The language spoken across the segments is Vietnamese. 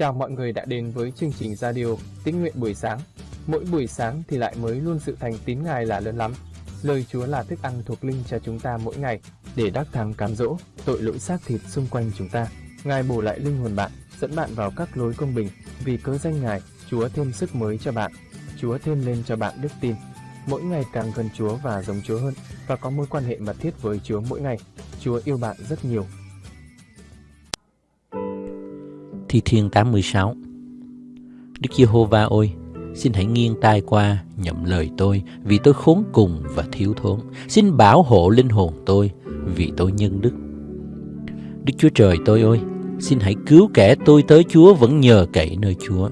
Chào mọi người đã đến với chương trình radio Tín nguyện buổi sáng. Mỗi buổi sáng thì lại mới luôn sự thành tín Ngài là lớn lắm. Lời Chúa là thức ăn thuộc linh cho chúng ta mỗi ngày để đắc thắng cám dỗ tội lỗi xác thịt xung quanh chúng ta. Ngài bổ lại linh hồn bạn, dẫn bạn vào các lối công bình. Vì cớ danh Ngài, Chúa thêm sức mới cho bạn. Chúa thêm lên cho bạn đức tin. Mỗi ngày càng gần Chúa và giống Chúa hơn và có mối quan hệ mật thiết với Chúa mỗi ngày. Chúa yêu bạn rất nhiều Thi Thiên 86 Đức Giê-hô-va ôi, xin hãy nghiêng tai qua nhậm lời tôi vì tôi khốn cùng và thiếu thốn. Xin bảo hộ linh hồn tôi vì tôi nhân đức. Đức Chúa Trời tôi ơi, xin hãy cứu kẻ tôi tới Chúa vẫn nhờ cậy nơi Chúa.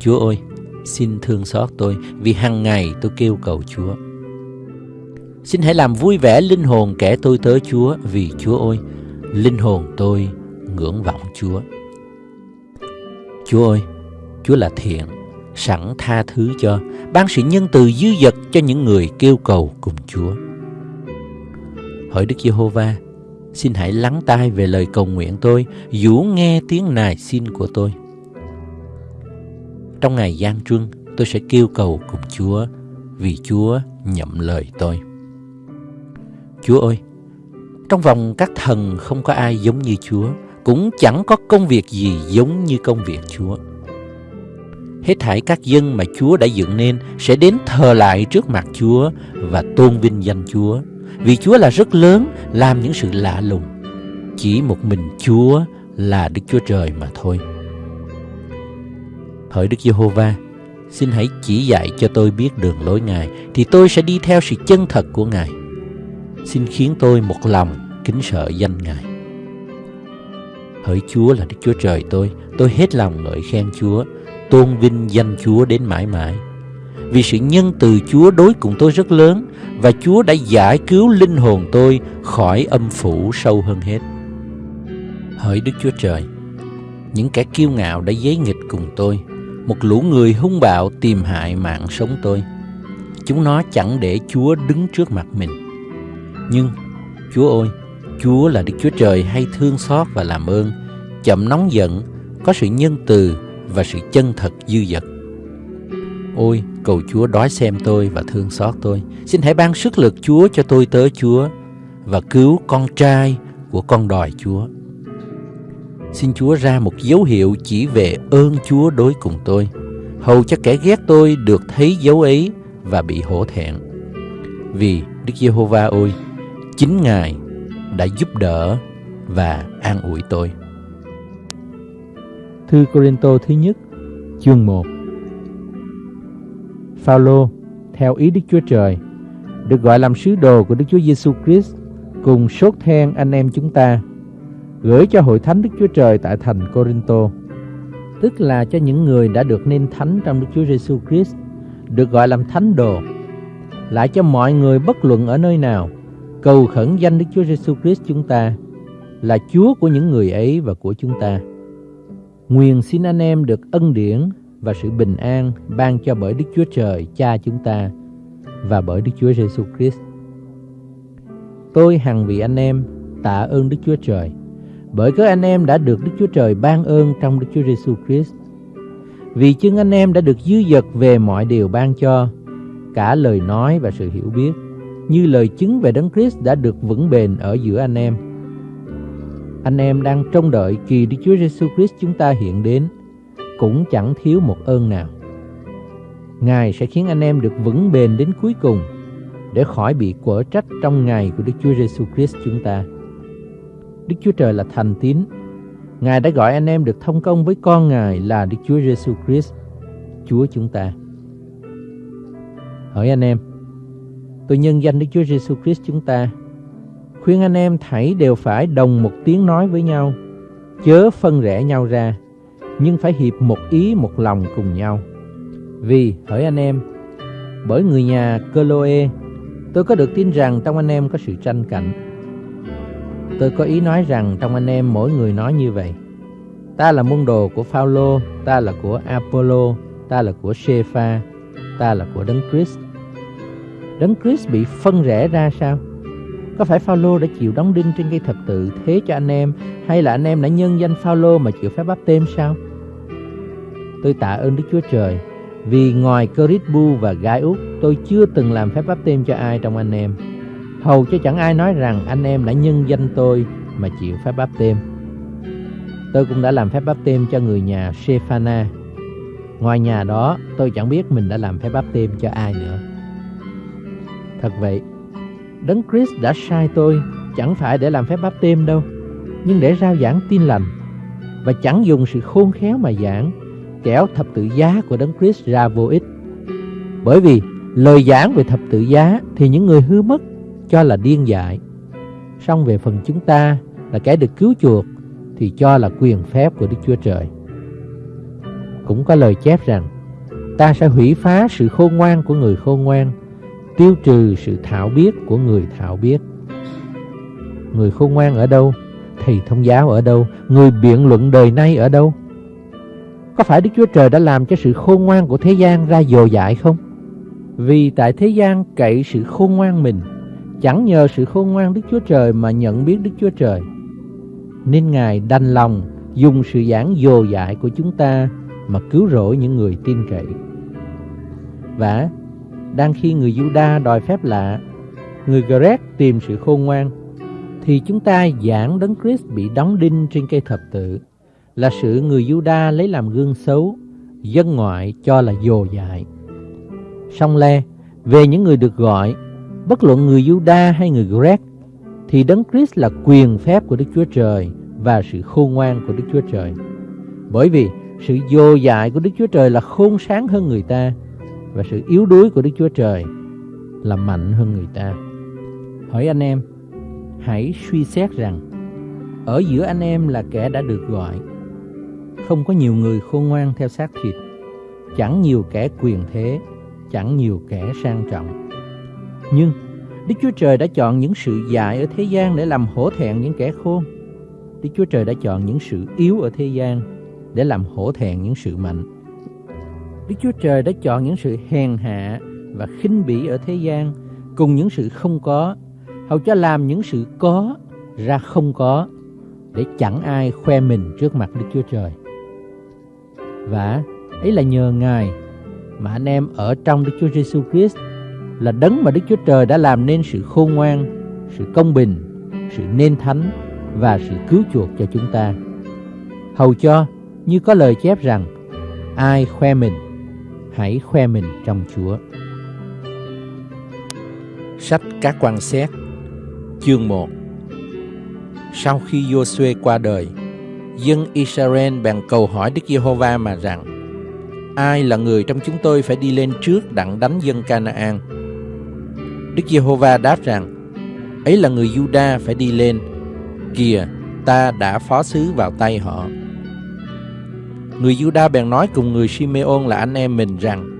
Chúa ơi, xin thương xót tôi vì hàng ngày tôi kêu cầu Chúa. Xin hãy làm vui vẻ linh hồn kẻ tôi tới Chúa vì Chúa ơi, linh hồn tôi ngưỡng vọng Chúa. Chúa ơi, Chúa là thiện, sẵn tha thứ cho, ban sự nhân từ dư dật cho những người kêu cầu cùng Chúa. Hỡi Đức Giê-hô-va, xin hãy lắng tai về lời cầu nguyện tôi, dũ nghe tiếng nài xin của tôi. Trong ngày gian truân, tôi sẽ kêu cầu cùng Chúa, vì Chúa nhậm lời tôi. Chúa ơi, trong vòng các thần không có ai giống như Chúa, cũng chẳng có công việc gì giống như công việc Chúa. Hết thảy các dân mà Chúa đã dựng nên sẽ đến thờ lại trước mặt Chúa và tôn vinh danh Chúa. Vì Chúa là rất lớn, làm những sự lạ lùng. Chỉ một mình Chúa là Đức Chúa Trời mà thôi. Hỡi Đức Giê-hô-va, xin hãy chỉ dạy cho tôi biết đường lối Ngài, thì tôi sẽ đi theo sự chân thật của Ngài. Xin khiến tôi một lòng kính sợ danh Ngài. Hỡi Chúa là Đức Chúa Trời tôi, tôi hết lòng ngợi khen Chúa, tôn vinh danh Chúa đến mãi mãi. Vì sự nhân từ Chúa đối cùng tôi rất lớn và Chúa đã giải cứu linh hồn tôi khỏi âm phủ sâu hơn hết. Hỡi Đức Chúa Trời, những kẻ kiêu ngạo đã giấy nghịch cùng tôi, một lũ người hung bạo tìm hại mạng sống tôi. Chúng nó chẳng để Chúa đứng trước mặt mình. Nhưng, Chúa ơi, Chúa là Đức Chúa Trời hay thương xót và làm ơn, chậm nóng giận, có sự nhân từ và sự chân thật dư dật. Ôi, cầu Chúa đói xem tôi và thương xót tôi. Xin hãy ban sức lực Chúa cho tôi tới Chúa và cứu con trai của con đòi Chúa. Xin Chúa ra một dấu hiệu chỉ về ơn Chúa đối cùng tôi, hầu cho kẻ ghét tôi được thấy dấu ấy và bị hổ thẹn. Vì Đức Giê-hô-va ơi, chính Ngài đã giúp đỡ và an ủi tôi. Thư Corinto thứ nhất, chương 1 Phaolô theo ý Đức Chúa Trời, được gọi làm sứ đồ của Đức Chúa Giêsu Christ cùng sốt then anh em chúng ta, gửi cho hội thánh Đức Chúa Trời tại thành Corinto, tức là cho những người đã được nên thánh trong Đức Chúa Giêsu Christ, được gọi làm thánh đồ, lại cho mọi người bất luận ở nơi nào, cầu khẩn danh Đức Chúa Giêsu Christ chúng ta là Chúa của những người ấy và của chúng ta. Nguyện xin anh em được ân điển và sự bình an ban cho bởi Đức Chúa Trời Cha chúng ta và bởi Đức Chúa Giêsu Christ. Tôi hằng vì anh em tạ ơn Đức Chúa Trời bởi các anh em đã được Đức Chúa Trời ban ơn trong Đức Chúa Giêsu Christ. Vì chưng anh em đã được dư dật về mọi điều ban cho, cả lời nói và sự hiểu biết, như lời chứng về Đấng Christ đã được vững bền ở giữa anh em. Anh em đang trông đợi kỳ Đức Chúa Giêsu Christ chúng ta hiện đến, cũng chẳng thiếu một ơn nào. Ngài sẽ khiến anh em được vững bền đến cuối cùng, để khỏi bị quở trách trong ngày của Đức Chúa Giêsu Christ chúng ta. Đức Chúa Trời là thành tín. Ngài đã gọi anh em được thông công với con Ngài là Đức Chúa Giêsu Christ, Chúa chúng ta. Hỏi anh em, tôi nhân danh Đức Chúa Giêsu Christ chúng ta khuyên anh em thảy đều phải đồng một tiếng nói với nhau, chớ phân rẽ nhau ra, nhưng phải hiệp một ý một lòng cùng nhau. Vì, hỡi anh em, bởi người nhà Coloe, tôi có được tin rằng trong anh em có sự tranh cạnh. Tôi có ý nói rằng trong anh em mỗi người nói như vậy. Ta là môn đồ của Phaolô, ta là của Apollo, ta là của Sepha, ta là của Đấng Christ. Đấng Christ bị phân rẽ ra sao? Có phải Phaolô đã chịu đóng đinh trên cây thập tự thế cho anh em hay là anh em đã nhân danh Phaolô mà chịu phép báp têm sao? Tôi tạ ơn Đức Chúa Trời vì ngoài Corisbu và Gai Út tôi chưa từng làm phép báp têm cho ai trong anh em. Hầu cho chẳng ai nói rằng anh em đã nhân danh tôi mà chịu phép báp têm. Tôi cũng đã làm phép báp têm cho người nhà Sephana. Ngoài nhà đó, tôi chẳng biết mình đã làm phép báp têm cho ai nữa. Thật vậy, Đấng Christ đã sai tôi chẳng phải để làm phép báp têm đâu, nhưng để rao giảng tin lành và chẳng dùng sự khôn khéo mà giảng, kéo thập tự giá của Đấng Christ ra vô ích. Bởi vì lời giảng về thập tự giá thì những người hư mất cho là điên dại. Song về phần chúng ta là kẻ được cứu chuộc thì cho là quyền phép của Đức Chúa Trời. Cũng có lời chép rằng ta sẽ hủy phá sự khôn ngoan của người khôn ngoan, tiêu trừ sự thạo biết của người thạo biết. Người khôn ngoan ở đâu? Thầy thông giáo ở đâu? Người biện luận đời nay ở đâu? Có phải Đức Chúa Trời đã làm cho sự khôn ngoan của thế gian ra dồ dại không? Vì tại thế gian cậy sự khôn ngoan mình, chẳng nhờ sự khôn ngoan Đức Chúa Trời mà nhận biết Đức Chúa Trời nên Ngài đành lòng dùng sự giảng dồ dại của chúng ta mà cứu rỗi những người tin cậy. Và đang khi người Juda đòi phép lạ, người Grec tìm sự khôn ngoan, thì chúng ta giảng đấng Christ bị đóng đinh trên cây thập tự là sự người Juda lấy làm gương xấu, dân ngoại cho là dồ dại. Song le, về những người được gọi, bất luận người Juda hay người Grec thì Đấng Christ là quyền phép của Đức Chúa Trời và sự khôn ngoan của Đức Chúa Trời. Bởi vì sự vô dại của Đức Chúa Trời là khôn sáng hơn người ta và sự yếu đuối của Đức Chúa Trời là mạnh hơn người ta. Hỏi anh em, hãy suy xét rằng ở giữa anh em là kẻ đã được gọi. Không có nhiều người khôn ngoan theo xác thịt, chẳng nhiều kẻ quyền thế, chẳng nhiều kẻ sang trọng. Nhưng Đức Chúa Trời đã chọn những sự dại ở thế gian để làm hổ thẹn những kẻ khôn. Đức Chúa Trời đã chọn những sự yếu ở thế gian để làm hổ thẹn những sự mạnh. Đức Chúa Trời đã chọn những sự hèn hạ và khinh bỉ ở thế gian cùng những sự không có, hầu cho làm những sự có ra không có để chẳng ai khoe mình trước mặt Đức Chúa Trời. Và ấy là nhờ Ngài mà anh em ở trong Đức Chúa Giêsu Christ là đấng mà Đức Chúa Trời đã làm nên sự khôn ngoan, sự công bình, sự nên thánh và sự cứu chuộc cho chúng ta. Hầu cho như có lời chép rằng ai khoe mình, hãy khoe mình trong Chúa. Sách các quan xét Chương 1 Sau khi Joshua qua đời, dân Israel bèn cầu hỏi Đức Giê-hô-va mà rằng Ai là người trong chúng tôi phải đi lên trước đặng đánh dân Canaan? Đức Giê-hô-va đáp rằng ấy là người Juda phải đi lên. Kìa, ta đã phó sứ vào tay họ. Người Juda bèn nói cùng người Simeon là anh em mình rằng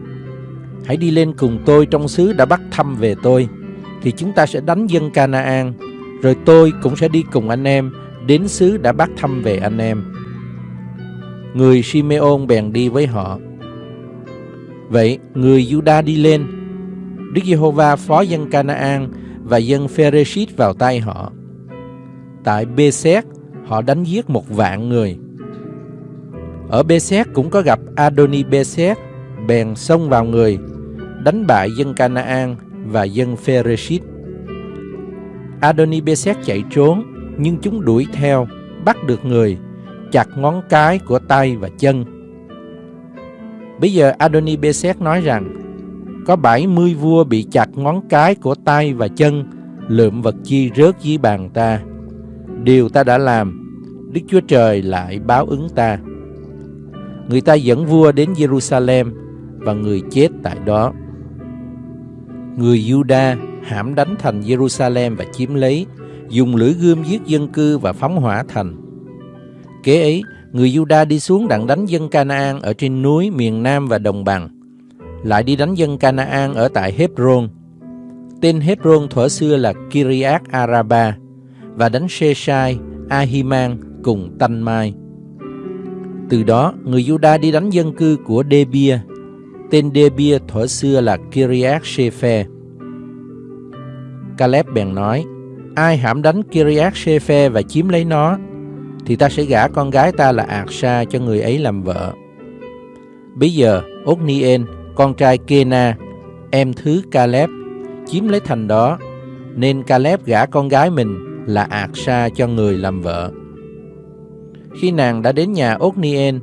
Hãy đi lên cùng tôi trong xứ đã bắt thăm về tôi Thì chúng ta sẽ đánh dân Canaan Rồi tôi cũng sẽ đi cùng anh em Đến xứ đã bắt thăm về anh em Người Simeon bèn đi với họ Vậy người Juda đi lên Đức Giê-hô-va phó dân Canaan và dân Phereshit vào tay họ. Tại Bê-xét, họ đánh giết một vạn người. Ở Bezek cũng có gặp Adoni Bezek, bèn xông vào người, đánh bại dân Canaan và dân Phereshit. Adoni Bezek chạy trốn, nhưng chúng đuổi theo, bắt được người, chặt ngón cái của tay và chân. Bây giờ Adoni Bezek nói rằng, có 70 vua bị chặt ngón cái của tay và chân, lượm vật chi rớt dưới bàn ta. Điều ta đã làm, Đức Chúa Trời lại báo ứng ta. Người ta dẫn vua đến Jerusalem và người chết tại đó. Người Juda hãm đánh thành Jerusalem và chiếm lấy, dùng lưỡi gươm giết dân cư và phóng hỏa thành. Kế ấy, người Juda đi xuống đặng đánh dân Canaan ở trên núi miền Nam và đồng bằng lại đi đánh dân Canaan ở tại Hebron. Tên Hebron thuở xưa là Kiriath Araba và đánh Sheshai, Ahiman cùng Tanh Mai. Từ đó, người Juda đi đánh dân cư của Debia. Tên Debia thuở xưa là Kiriath Shephe. Caleb bèn nói, ai hãm đánh Kiriath Sephe và chiếm lấy nó, thì ta sẽ gả con gái ta là Ạc cho người ấy làm vợ. Bây giờ, Othniel, con trai Kena, em thứ Caleb, chiếm lấy thành đó, nên Caleb gả con gái mình là Ạc cho người làm vợ. Khi nàng đã đến nhà Otnien,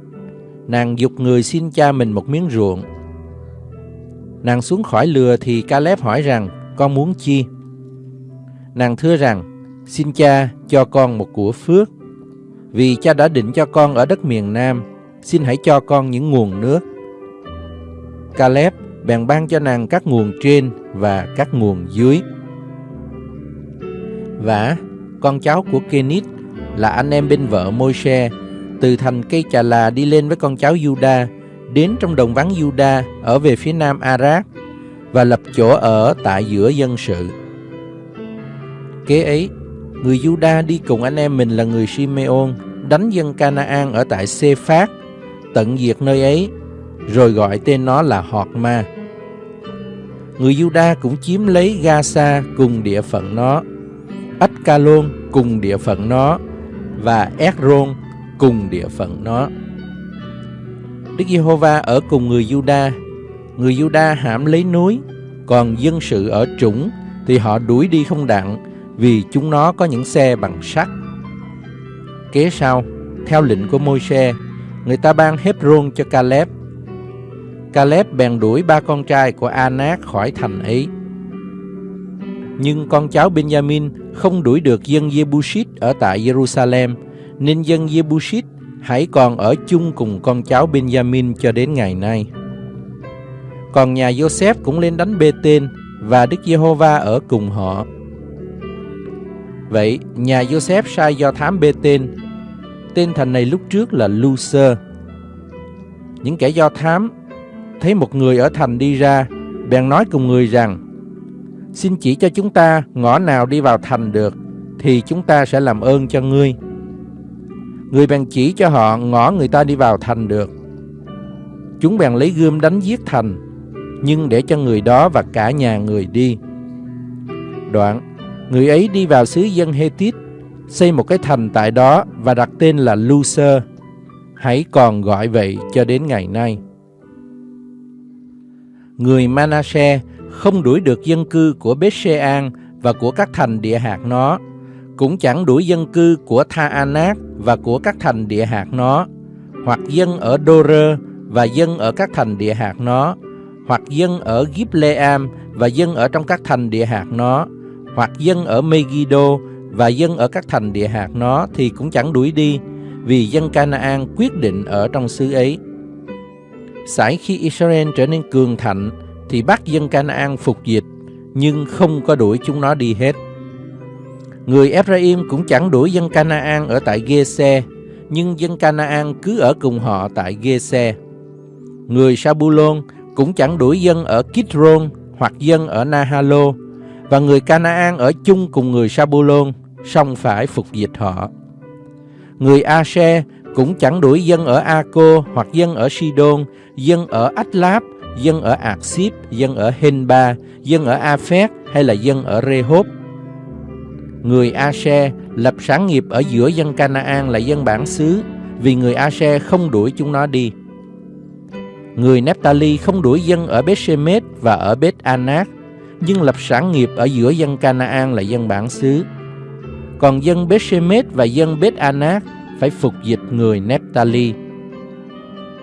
nàng dục người xin cha mình một miếng ruộng. Nàng xuống khỏi lừa thì Caleb hỏi rằng, con muốn chi? Nàng thưa rằng, xin cha cho con một của phước. Vì cha đã định cho con ở đất miền Nam, xin hãy cho con những nguồn nước. Caleb bèn ban cho nàng các nguồn trên và các nguồn dưới. Và con cháu của Kenit là anh em bên vợ Môi-se từ thành cây trà là đi lên với con cháu Juda đến trong đồng vắng Juda ở về phía nam Arad và lập chỗ ở tại giữa dân sự. Kế ấy, người Juda đi cùng anh em mình là người Simeon đánh dân Canaan ở tại Sê-phát, tận diệt nơi ấy, rồi gọi tên nó là Họt Ma. Người Juda cũng chiếm lấy Gaza cùng địa phận nó, Ách-ca-lôn cùng địa phận nó và Esron cùng địa phận nó. Đức Giê-hô-va ở cùng người Juda, người Juda hãm lấy núi, còn dân sự ở trũng thì họ đuổi đi không đặng vì chúng nó có những xe bằng sắt. Kế sau, theo lệnh của Môi-se, người ta ban Hebron cho Caleb. Caleb bèn đuổi ba con trai của Anak khỏi thành ấy. Nhưng con cháu Benjamin không đuổi được dân Jebusit ở tại Jerusalem, nên dân Jebusit hãy còn ở chung cùng con cháu Benjamin cho đến ngày nay. Còn nhà Joseph cũng lên đánh Bê-tên và Đức Giê-hô-va ở cùng họ. Vậy, nhà Joseph sai do thám Bê-tên. Tên thành này lúc trước là Lucer. Những kẻ do thám thấy một người ở thành đi ra, bèn nói cùng người rằng, Xin chỉ cho chúng ta ngõ nào đi vào thành được, thì chúng ta sẽ làm ơn cho ngươi. Người bèn chỉ cho họ ngõ người ta đi vào thành được. Chúng bèn lấy gươm đánh giết thành, nhưng để cho người đó và cả nhà người đi. Đoạn, người ấy đi vào xứ dân Hethit, xây một cái thành tại đó và đặt tên là Lucer. Hãy còn gọi vậy cho đến ngày nay. Người Manasseh không đuổi được dân cư của Bethshean và của các thành địa hạt nó, cũng chẳng đuổi dân cư của Tha Anak và của các thành địa hạt nó, hoặc dân ở Dor và dân ở các thành địa hạt nó, hoặc dân ở Gibleam và dân ở trong các thành địa hạt nó, hoặc dân ở Megiddo và dân ở các thành địa hạt nó thì cũng chẳng đuổi đi, vì dân Canaan quyết định ở trong xứ ấy. Sải khi Israel trở nên cường thạnh thì bắt dân Canaan phục dịch, nhưng không có đuổi chúng nó đi hết. Người Ephraim cũng chẳng đuổi dân Canaan ở tại Gese, nhưng dân Canaan cứ ở cùng họ tại Gese. Người Sabulon cũng chẳng đuổi dân ở Kitron hoặc dân ở Nahalo, và người Canaan ở chung cùng người Sabulon, song phải phục dịch họ. Người Ashe cũng chẳng đuổi dân ở Aco hoặc dân ở Sidon, dân ở Athlab, dân ở Aksip, dân ở Henba, dân ở Aphek hay là dân ở Rehob. Người Ashe lập sáng nghiệp ở giữa dân Canaan là dân bản xứ, vì người Ashe không đuổi chúng nó đi. Người Nephtali không đuổi dân ở Beth-Shemesh và ở Beth-Anak, nhưng lập sản nghiệp ở giữa dân Canaan là dân bản xứ. Còn dân Bethshemet và dân Beth-Anak phải phục dịch người Nephtali.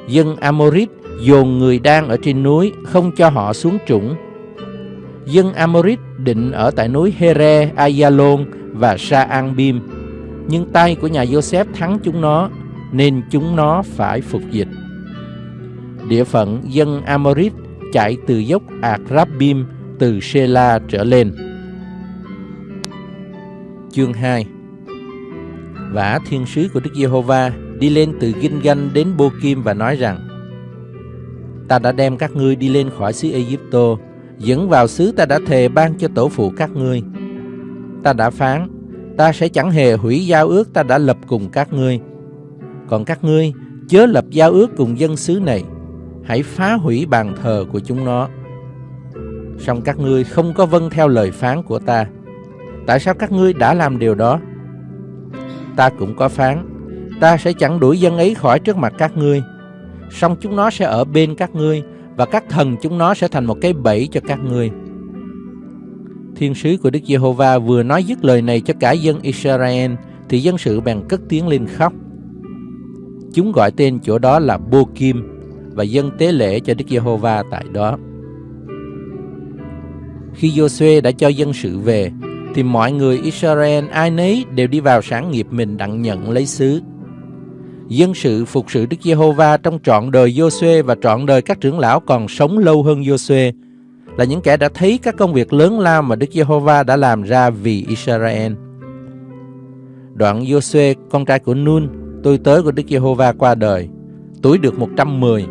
Dân Amorit dồn người đang ở trên núi, không cho họ xuống trũng. Dân Amorit định ở tại núi Here, Ayalon và Sa An-bim, nhưng tay của nhà Joseph thắng chúng nó, nên chúng nó phải phục dịch. Địa phận dân Amorit chạy từ dốc Akrabim từ Sela trở lên. Chương 2 Vả thiên sứ của Đức Giê-hô-va đi lên từ Ginh-ganh đến Bô-kim và nói rằng Ta đã đem các ngươi đi lên khỏi xứ Ai-cập, dẫn vào xứ ta đã thề ban cho tổ phụ các ngươi. Ta đã phán, ta sẽ chẳng hề hủy giao ước ta đã lập cùng các ngươi. Còn các ngươi chớ lập giao ước cùng dân xứ này, hãy phá hủy bàn thờ của chúng nó. Song các ngươi không có vâng theo lời phán của ta. Tại sao các ngươi đã làm điều đó? Ta cũng có phán, ta sẽ chẳng đuổi dân ấy khỏi trước mặt các ngươi. Song chúng nó sẽ ở bên các ngươi, và các thần chúng nó sẽ thành một cái bẫy cho các ngươi. Thiên sứ của Đức Giê-hô-va vừa nói dứt lời này cho cả dân Israel, thì dân sự bèn cất tiếng lên khóc. Chúng gọi tên chỗ đó là Bô Kim và dân tế lễ cho Đức Giê-hô-va tại đó. Khi Giô-suê đã cho dân sự về, thì mọi người Israel ai nấy đều đi vào sản nghiệp mình đặng nhận lấy xứ. Dân sự phục sự Đức Giê-hô-va trong trọn đời Giô-suê và trọn đời các trưởng lão còn sống lâu hơn Giô-suê là những kẻ đã thấy các công việc lớn lao mà Đức Giê-hô-va đã làm ra vì Israel. Đoạn Giô-suê, con trai của Nun, tôi tớ của Đức Giê-hô-va qua đời, tuổi được 110.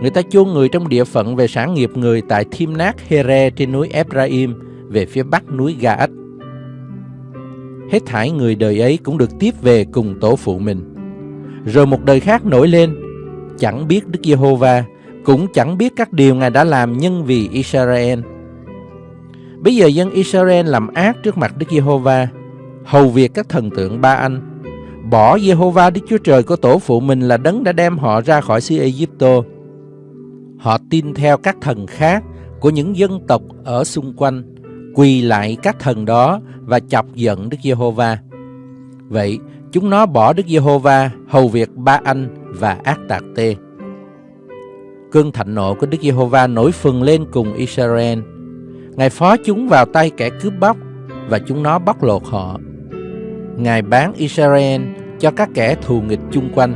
Người ta chôn người trong địa phận về sản nghiệp người tại Thim Nát Here trên núi Ephraim về phía bắc núi Ga-ách. Hết thảy người đời ấy cũng được tiếp về cùng tổ phụ mình. Rồi một đời khác nổi lên, chẳng biết Đức Giê-hô-va, cũng chẳng biết các điều Ngài đã làm nhân vì Israel. Bây giờ dân Israel làm ác trước mặt Đức Giê-hô-va, hầu việc các thần tượng ba anh, bỏ Giê-hô-va Đức Chúa Trời của tổ phụ mình là đấng đã đem họ ra khỏi xứ Ai-cập. Họ tin theo các thần khác của những dân tộc ở xung quanh, quỳ lại các thần đó và chọc giận Đức Giê-hô-va. Vậy, chúng nó bỏ Đức Giê-hô-va, hầu việc ba anh và ác tạc tê. Cơn thạnh nộ của Đức Giê-hô-va nổi phừng lên cùng Israel. Ngài phó chúng vào tay kẻ cướp bóc và chúng nó bóc lột họ. Ngài bán Israel cho các kẻ thù nghịch chung quanh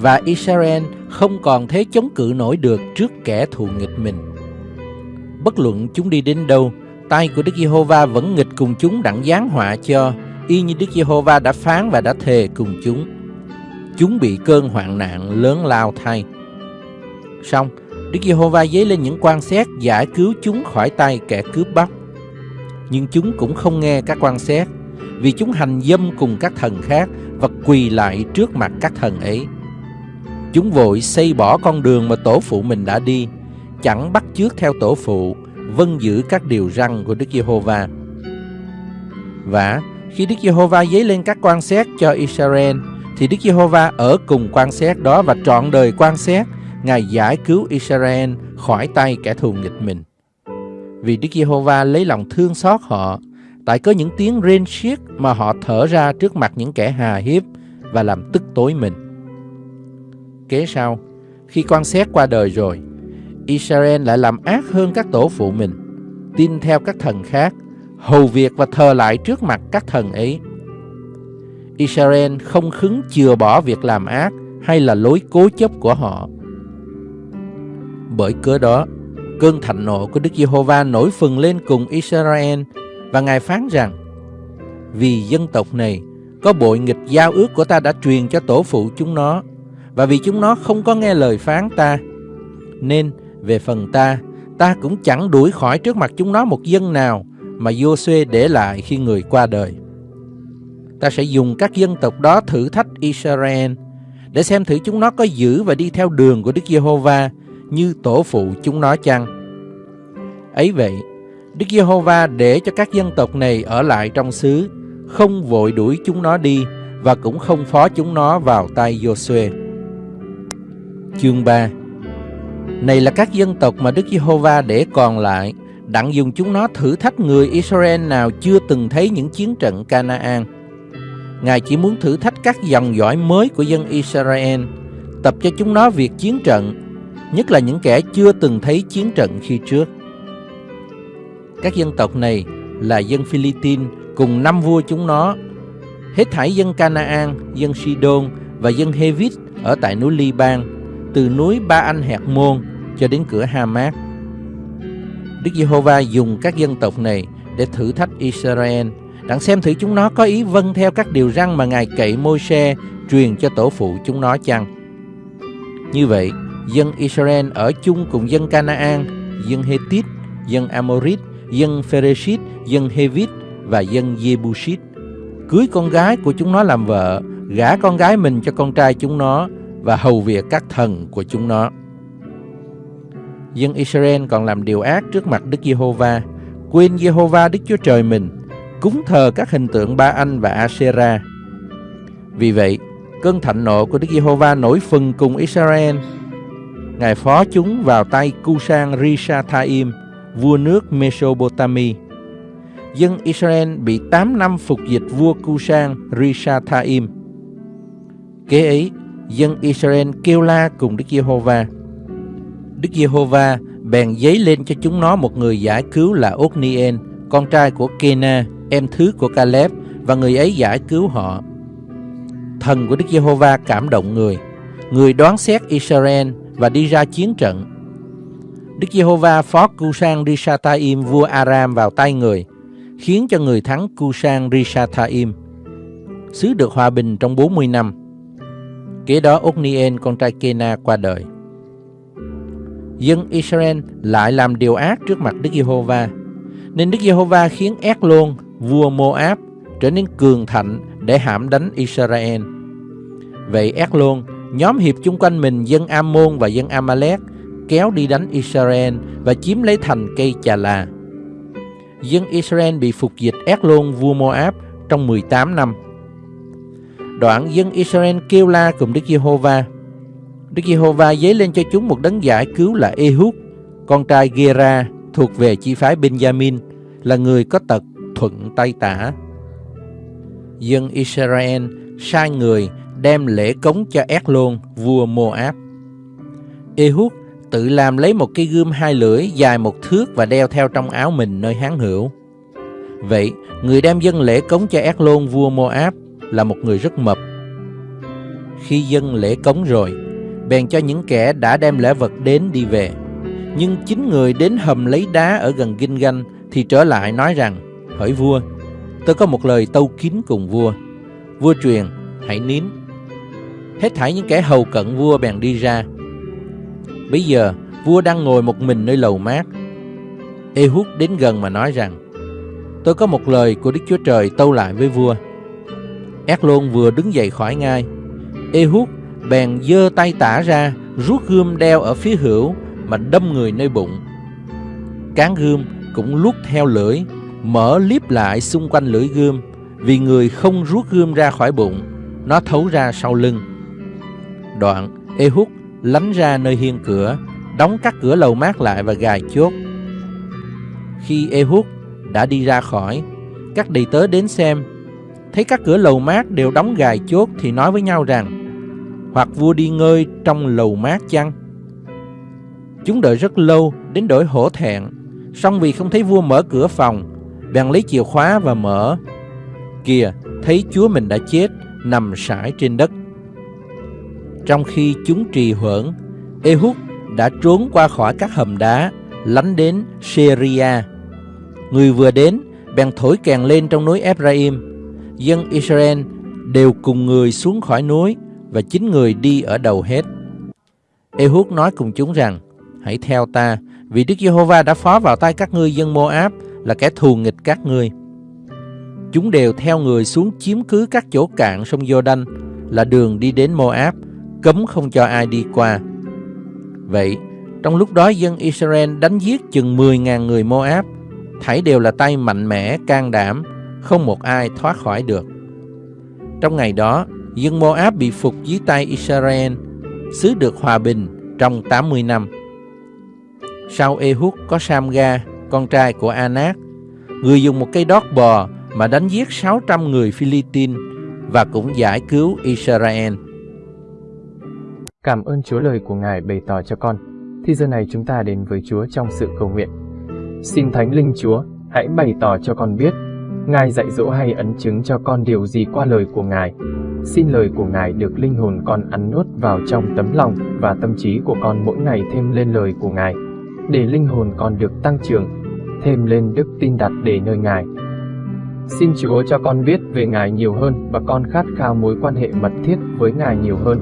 và Israel không còn thế chống cự nổi được trước kẻ thù nghịch mình. Bất luận chúng đi đến đâu, tay của Đức Giê-hô-va vẫn nghịch cùng chúng đặng giáng họa cho, y như Đức Giê-hô-va đã phán và đã thề cùng chúng. Chúng bị cơn hoạn nạn lớn lao thay. Xong, Đức Giê-hô-va dấy lên những quan xét giải cứu chúng khỏi tay kẻ cướp bóc. Nhưng chúng cũng không nghe các quan xét, vì chúng hành dâm cùng các thần khác và quỳ lại trước mặt các thần ấy. Chúng vội xây bỏ con đường mà tổ phụ mình đã đi, chẳng bắt chước theo tổ phụ, vâng giữ các điều răn của Đức Giê-hô-va. Và khi Đức Giê-hô-va dấy lên các quan xét cho Israel, thì Đức Giê-hô-va ở cùng quan xét đó và trọn đời quan xét, Ngài giải cứu Israel khỏi tay kẻ thù nghịch mình. Vì Đức Giê-hô-va lấy lòng thương xót họ, tại có những tiếng rên xiết mà họ thở ra trước mặt những kẻ hà hiếp và làm tức tối mình. Kế sau, khi quan xét qua đời rồi, Israel lại làm ác hơn các tổ phụ mình, tin theo các thần khác, hầu việc và thờ lại trước mặt các thần ấy. Israel không khứng chừa bỏ việc làm ác hay là lối cố chấp của họ. Bởi cớ đó, cơn thạnh nộ của Đức Giê-hô-va nổi phừng lên cùng Israel và Ngài phán rằng Vì dân tộc này có bội nghịch giao ước của ta đã truyền cho tổ phụ chúng nó và vì chúng nó không có nghe lời phán ta nên về phần ta ta cũng chẳng đuổi khỏi trước mặt chúng nó một dân nào mà Giô-suê để lại khi người qua đời. Ta sẽ dùng các dân tộc đó thử thách Israel để xem thử chúng nó có giữ và đi theo đường của Đức Giê-hô-va như tổ phụ chúng nó chăng. Ấy vậy, Đức Giê-hô-va để cho các dân tộc này ở lại trong xứ, không vội đuổi chúng nó đi và cũng không phó chúng nó vào tay Giô-suê. Chương 3 Này là các dân tộc mà Đức Giê-hô-va để còn lại, đặng dùng chúng nó thử thách người Israel nào chưa từng thấy những chiến trận Canaan. Ngài chỉ muốn thử thách các dòng dõi mới của dân Israel, tập cho chúng nó việc chiến trận, nhất là những kẻ chưa từng thấy chiến trận khi trước. Các dân tộc này là dân Philippines cùng năm vua chúng nó, hết thảy dân Canaan, dân Sidon và dân Hevit ở tại núi Liban, từ núi Ba Anh Hẹt Môn cho đến cửa Hamat. Đức Giê-hô-va dùng các dân tộc này để thử thách Israel, đặng xem thử chúng nó có ý vâng theo các điều răn mà Ngài cậy Môi-se truyền cho tổ phụ chúng nó chăng. Như vậy, dân Israel ở chung cùng dân Canaan, dân Hethit, dân Amorit, dân Phereshit, dân Hevit và dân Jebusit. Cưới con gái của chúng nó làm vợ, gả con gái mình cho con trai chúng nó và hầu việc các thần của chúng nó. Dân Israel còn làm điều ác trước mặt Đức Giê-hô-va, quên Giê-hô-va Đức Chúa Trời mình, cúng thờ các hình tượng Ba Anh và Asera. Vì vậy, cơn thạnh nộ của Đức Giê-hô-va nổi phừng cùng Israel. Ngài phó chúng vào tay Cusan Rishathaim, vua nước Mesopotamia. Dân Israel bị 8 năm phục dịch vua Cusan Rishathaim. Kế ấy, dân Israel kêu la cùng Đức Giê-hô-va. Đức Giê-hô-va bèn giấy lên cho chúng nó một người giải cứu là Otnien, con trai của Kena, em thứ của Caleb, và người ấy giải cứu họ. Thần của Đức Giê-hô-va cảm động người, người đoán xét Israel và đi ra chiến trận. Đức Giê-hô-va phó Cusan Rishathaim vua Aram vào tay người, khiến cho người thắng Cusan Rishathaim. Xứ được hòa bình trong 40 năm. Kế đó Otnien con trai Kena qua đời. Dân Israel lại làm điều ác trước mặt Đức Giê-hô-va. Nên Đức Giê-hô-va khiến Ác-lôn, vua Mô-áp, trở nên cường thạnh để hãm đánh Israel. Vậy Ác-lôn, nhóm hiệp chung quanh mình dân Am-môn và dân Amalek kéo đi đánh Israel và chiếm lấy thành cây Chà La. Dân Israel bị phục dịch Ác-lôn vua Mô-áp trong 18 năm. Đoạn dân Israel kêu la cùng Đức Giê-hô-va. Đức Giê-hô-va dấy lên cho chúng một đấng giải cứu là Ehud, con trai Gera thuộc về chi phái Benjamin, là người có tật thuận tay tả. Dân Israel sai người đem lễ cống cho Ét-lôn, vua Moab. Ehud tự làm lấy một cây gươm hai lưỡi dài một thước và đeo theo trong áo mình nơi hán hữu. Vậy, người đem dân lễ cống cho Ét-lôn, vua Moab là một người rất mập. Khi dân lễ cống rồi, bèn cho những kẻ đã đem lễ vật đến đi về. Nhưng chính người đến hầm lấy đá ở gần Kinh Ganh thì trở lại nói rằng, hỡi vua, tôi có một lời tâu kín cùng vua. Vua truyền, hãy nín. Hết thảy những kẻ hầu cận vua bèn đi ra. Bây giờ, vua đang ngồi một mình nơi lầu mát. Ehud đến gần mà nói rằng, tôi có một lời của Đức Chúa Trời tâu lại với vua. Ác Lôn vừa đứng dậy khỏi ngai. Ehud bèn giơ tay tả ra, rút gươm đeo ở phía hữu mà đâm người nơi bụng. Cán gươm cũng lút theo lưỡi, mở liếp lại xung quanh lưỡi gươm, vì người không rút gươm ra khỏi bụng, nó thấu ra sau lưng. Đoạn, Ehud lánh ra nơi hiên cửa, đóng các cửa lầu mát lại và gài chốt. Khi Ehud đã đi ra khỏi, các đầy tớ đến xem, thấy các cửa lầu mát đều đóng gài chốt thì nói với nhau rằng, hoặc vua đi ngơi trong lầu mát chăng? Chúng đợi rất lâu đến đổi hổ thẹn, song vì không thấy vua mở cửa phòng, bèn lấy chìa khóa và mở. Kìa, thấy chúa mình đã chết, nằm sải trên đất. Trong khi chúng trì hoãn, Ehud đã trốn qua khỏi các hầm đá, lánh đến Syria. Người vừa đến, bèn thổi kèn lên trong núi Ephraim. Dân Israel đều cùng người xuống khỏi núi và chính người đi ở đầu hết. Ehud nói cùng chúng rằng, hãy theo ta, vì Đức Giê-hô-va đã phó vào tay các ngươi dân Mô-áp là kẻ thù nghịch các ngươi. Chúng đều theo người xuống chiếm cứ các chỗ cạn sông Giô-đanh là đường đi đến Mô-áp, cấm không cho ai đi qua. Vậy, trong lúc đó dân Israel đánh giết chừng 10.000 người Mô-áp, thảy đều là tay mạnh mẽ, can đảm, không một ai thoát khỏi được. Trong ngày đó, dân Moab bị phục dưới tay Israel, xứ được hòa bình trong 80 năm. Sau Ehud có Samga, con trai của Anak, người dùng một cây đót bò mà đánh giết 600 người Philippines và cũng giải cứu Israel. Cảm ơn Chúa lời của Ngài bày tỏ cho con. Thì giờ này chúng ta đến với Chúa trong sự cầu nguyện. Xin Thánh Linh Chúa, hãy bày tỏ cho con biết Ngài dạy dỗ hay ấn chứng cho con điều gì qua lời của Ngài. Xin lời của Ngài được linh hồn con ăn nuốt vào trong tấm lòng và tâm trí của con mỗi ngày thêm lên lời của Ngài, để linh hồn con được tăng trưởng, thêm lên đức tin đặt để nơi Ngài. Xin Chúa cho con biết về Ngài nhiều hơn và con khát khao mối quan hệ mật thiết với Ngài nhiều hơn.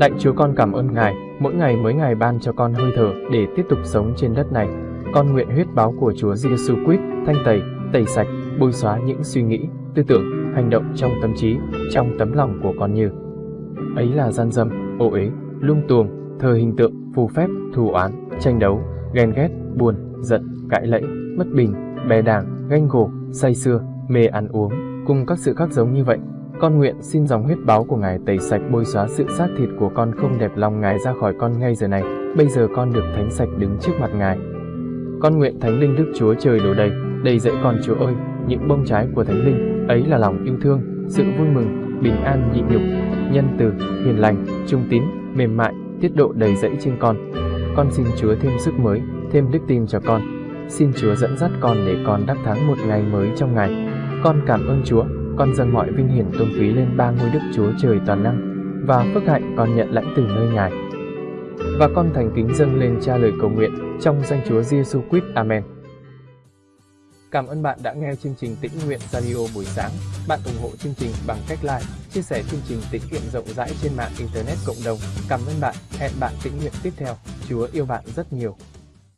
Lạy Chúa con cảm ơn Ngài, mỗi ngày mới ngài ban cho con hơi thở để tiếp tục sống trên đất này. Con nguyện huyết báo của Chúa Giêsu Christ thanh tẩy tẩy sạch, bôi xóa những suy nghĩ, tư tưởng, hành động trong tâm trí, trong tấm lòng của con như ấy là gian dâm, ô uế, lung tuồng, thờ hình tượng, phù phép, thù oán, tranh đấu, ghen ghét, buồn, giận, cãi lẫy, bất bình, bè đảng, ganh gổ, say xưa, mê ăn uống, cùng các sự khác giống như vậy. Con nguyện xin dòng huyết báo của Ngài tẩy sạch bôi xóa sự xác thịt của con không đẹp lòng Ngài ra khỏi con ngay giờ này. Bây giờ con được thánh sạch đứng trước mặt Ngài. Con nguyện Thánh Linh Đức Chúa Trời đổ đầy, đầy dẫy con Chúa ơi, những bông trái của Thánh Linh, ấy là lòng yêu thương, sự vui mừng, bình an nhịn nhục, nhân từ, hiền lành, trung tín, mềm mại, tiết độ đầy dẫy trên con. Con xin Chúa thêm sức mới, thêm đức tin cho con. Xin Chúa dẫn dắt con để con đắc thắng một ngày mới trong ngày. Con cảm ơn Chúa, con dâng mọi vinh hiển tôn quý lên ba ngôi Đức Chúa Trời toàn năng và phước hạnh con nhận lãnh từ nơi Ngài. Và con thành kính dâng lên cha lời cầu nguyện trong danh Chúa Giêsu Christ. Amen. Cảm ơn bạn đã nghe chương trình Tĩnh Nguyện Radio buổi sáng. Bạn ủng hộ chương trình bằng cách like, chia sẻ chương trình tĩnh nguyện rộng rãi trên mạng Internet cộng đồng. Cảm ơn bạn. Hẹn bạn tĩnh nguyện tiếp theo. Chúa yêu bạn rất nhiều.